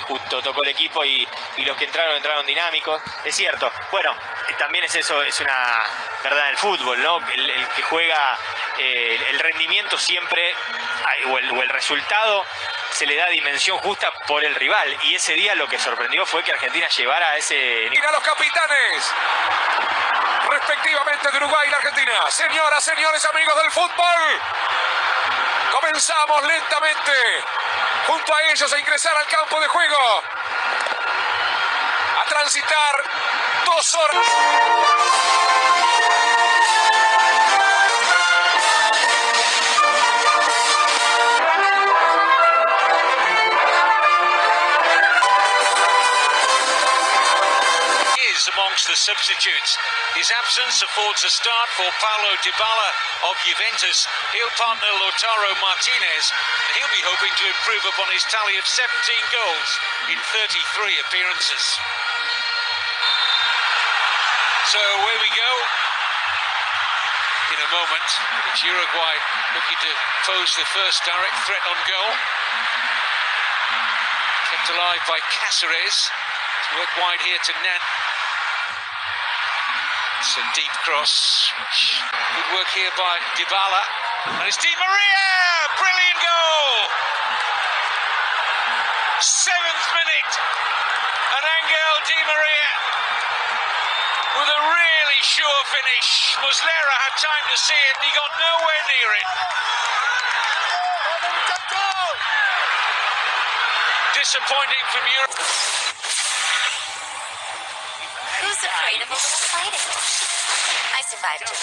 justo tocó el equipo y, los que entraron entraron dinámicos. Es cierto. Bueno, también es eso, es una verdad del fútbol, ¿no? El, que juega eh, el rendimiento siempre o el, o el resultado se le da dimensión justa por el rival. Y ese día lo que sorprendió fue que Argentina llevara a ese Mira los capitanes respectivamente de Uruguay y la Argentina. Señoras, señores, amigos del fútbol. Comenzamos lentamente junto a ellos a ingresar al campo de juego. A transitar dos horas. is amongst the substitutes. His absence affords a start for Paulo Dybala of Juventus. He'll partner Lautaro Martinez, and he'll be hoping to improve upon his tally of 17 goals in 33 appearances. So away we go. In a moment, it's Uruguay looking to pose the first direct threat on goal. Kept alive by Cáceres. To work wide here to Nan. It's a deep cross. Good work here by Dybala. And it's Di Maria! Brilliant goal! Seventh minute. And Angel Di Maria with a really sure finish. Muslera had time to see it. He got nowhere near it. Disappointing from Europe a. I survived it.